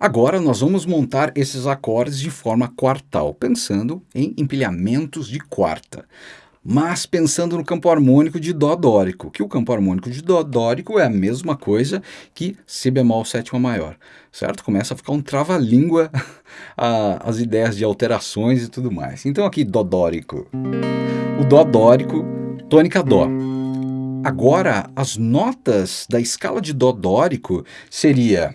Agora nós vamos montar esses acordes de forma quartal, pensando em empilhamentos de quarta. Mas pensando no campo harmônico de Dó dórico, que o campo harmônico de Dó dórico é a mesma coisa que Si bemol sétima maior, certo? Começa a ficar um trava-língua as ideias de alterações e tudo mais. Então aqui Dó dórico, o Dó dórico, tônica Dó. Agora, as notas da escala de Dó dórico seria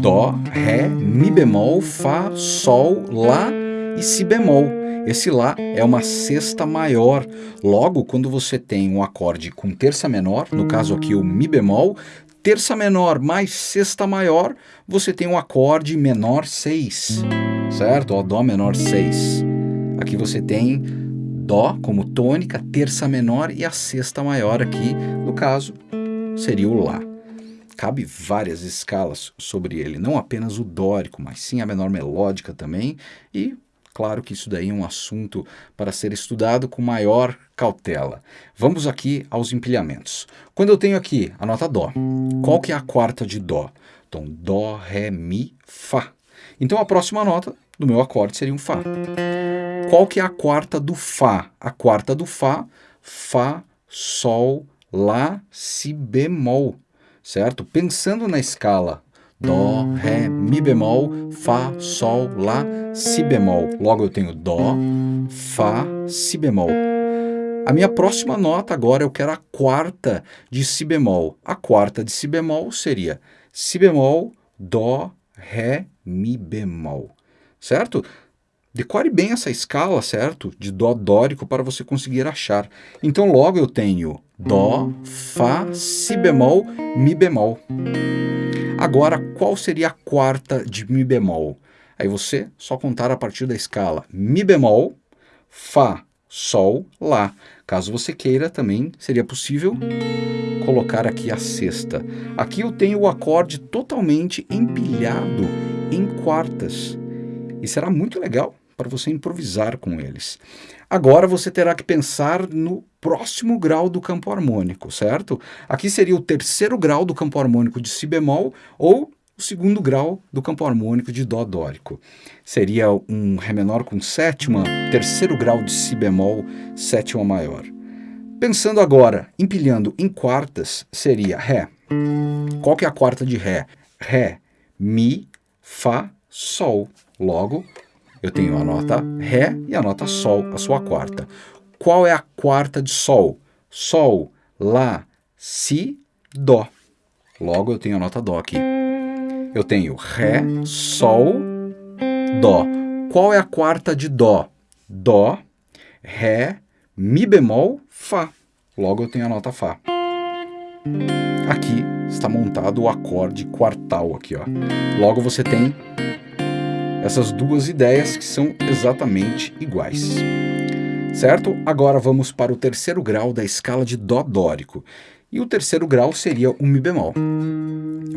Dó, Ré, Mi bemol, Fá, Sol, Lá e Si bemol. Esse Lá é uma sexta maior. Logo, quando você tem um acorde com terça menor, no caso aqui o Mi bemol, terça menor mais sexta maior, você tem um acorde menor 6, certo? Ó, Dó menor 6. Aqui você tem Dó como tônica, terça menor e a sexta maior aqui, no caso, seria o Lá. Cabe várias escalas sobre ele, não apenas o dórico, mas sim a menor melódica também, e claro que isso daí é um assunto para ser estudado com maior cautela. Vamos aqui aos empilhamentos. Quando eu tenho aqui a nota Dó, qual que é a quarta de Dó? Então, Dó, Ré, Mi, Fá. Então, a próxima nota do meu acorde seria um Fá. Qual que é a quarta do Fá? A quarta do Fá, Fá, Sol, Lá, Si bemol, certo? Pensando na escala Dó, Ré, Mi bemol, Fá, Sol, Lá, Si bemol. Logo eu tenho Dó, Fá, Si bemol. A minha próxima nota agora eu quero a quarta de Si bemol. A quarta de Si bemol seria Si bemol, Dó, Ré, Mi bemol, certo? Decore bem essa escala, certo? De Dó dórico para você conseguir achar. Então logo eu tenho Dó, Fá, Si bemol, Mi bemol. Agora, qual seria a quarta de Mi bemol? Aí você só contar a partir da escala Mi bemol, Fá, Sol, Lá. Caso você queira, também seria possível colocar aqui a sexta. Aqui eu tenho o acorde totalmente empilhado em quartas. E será muito legal para você improvisar com eles. Agora você terá que pensar no próximo grau do campo harmônico, certo? Aqui seria o terceiro grau do campo harmônico de Si bemol ou o segundo grau do campo harmônico de Dó dórico. Seria um Ré menor com sétima, terceiro grau de Si bemol, sétima maior. Pensando agora, empilhando em quartas, seria Ré. Qual que é a quarta de Ré? Ré, Mi, Fá, Sol. Logo, eu tenho a nota Ré e a nota Sol, a sua quarta. Qual é a quarta de Sol? Sol, Lá, Si, Dó. Logo eu tenho a nota Dó aqui. Eu tenho Ré, Sol, Dó. Qual é a quarta de Dó? Dó, Ré, Mi bemol, Fá. Logo eu tenho a nota Fá. Aqui está montado o acorde quartal aqui, ó. Logo você tem essas duas ideias que são exatamente iguais. Certo? Agora vamos para o terceiro grau da escala de Dó dórico. E o terceiro grau seria o Mi bemol.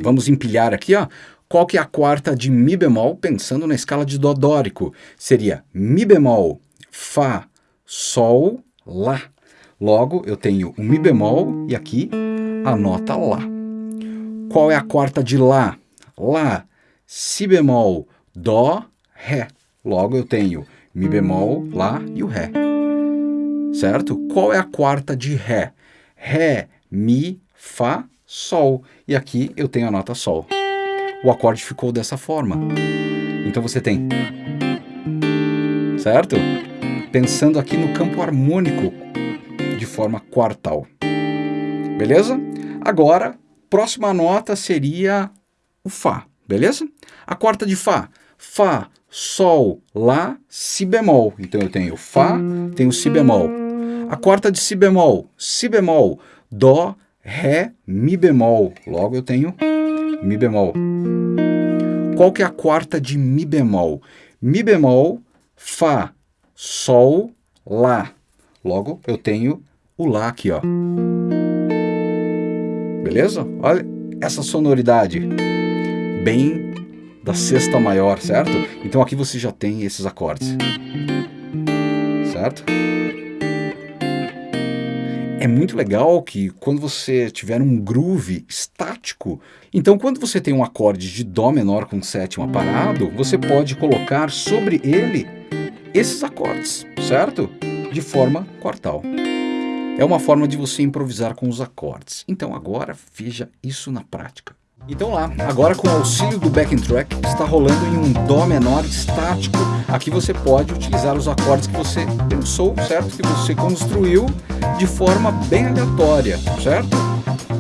Vamos empilhar aqui, ó. Qual que é a quarta de Mi bemol, pensando na escala de Dó dórico? Seria Mi bemol, Fá, Sol, Lá. Logo, eu tenho o Mi bemol e aqui a nota Lá. Qual é a quarta de Lá? Lá, Si bemol, Dó, Ré. Logo eu tenho Mi bemol, Lá e o Ré. Certo? Qual é a quarta de Ré? Ré, Mi, Fá, Sol. E aqui eu tenho a nota Sol. O acorde ficou dessa forma. Então você tem... Certo? Pensando aqui no campo harmônico de forma quartal. Beleza? Agora, próxima nota seria o Fá. Beleza? A quarta de Fá. Fá, Sol, Lá, Si bemol. Então eu tenho Fá, tenho Si bemol. A quarta de Si bemol, Si bemol, Dó, Ré, Mi bemol. Logo eu tenho Mi bemol. Qual que é a quarta de Mi bemol? Mi bemol, Fá, Sol, Lá. Logo eu tenho o Lá aqui, ó. Beleza? Olha essa sonoridade bem da sexta maior, certo? Então aqui você já tem esses acordes, certo? É muito legal que quando você tiver um groove estático, então quando você tem um acorde de Dó menor com sétima parado, você pode colocar sobre ele esses acordes, certo? De forma quartal. É uma forma de você improvisar com os acordes. Então agora veja isso na prática. Então lá, agora com o auxílio do backing track, está rolando em um Dó menor estático. Aqui você pode utilizar os acordes que você pensou, certo? Que você construiu de forma bem aleatória, certo?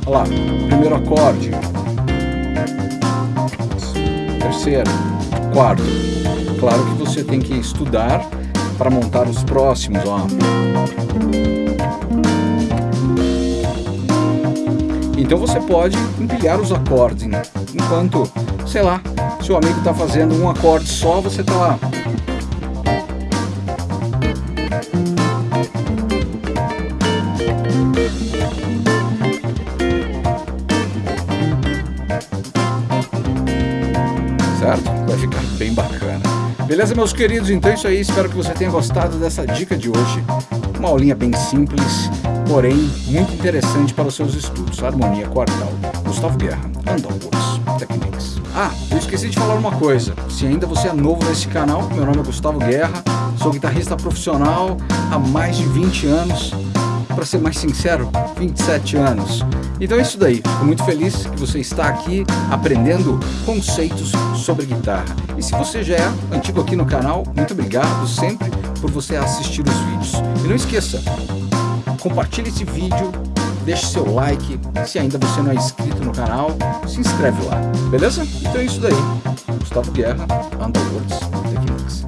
Olha lá, primeiro acorde, terceiro, quarto. Claro que você tem que estudar para montar os próximos, ó. Então você pode empilhar os acordes, né? enquanto, sei lá, seu amigo está fazendo um acorde só, você está lá. Certo? Vai ficar bem bacana. Beleza, meus queridos? Então é isso aí. Espero que você tenha gostado dessa dica de hoje. Uma aulinha bem simples, porém muito interessante para os seus estudos. Harmonia quartal. Gustavo Guerra, Andalworks Techniques. Ah, eu esqueci de falar uma coisa. Se ainda você é novo nesse canal, meu nome é Gustavo Guerra, sou guitarrista profissional há mais de 20 anos. Para ser mais sincero, 27 anos. Então é isso daí. Fico muito feliz que você está aqui aprendendo conceitos sobre guitarra. E se você já é antigo aqui no canal, muito obrigado sempre por você assistir os vídeos. E não esqueça, compartilhe esse vídeo, deixe seu like, se ainda você não é inscrito no canal, se inscreve lá, beleza? Então é isso daí. Gustavo Guerra, Underworlds Techniques.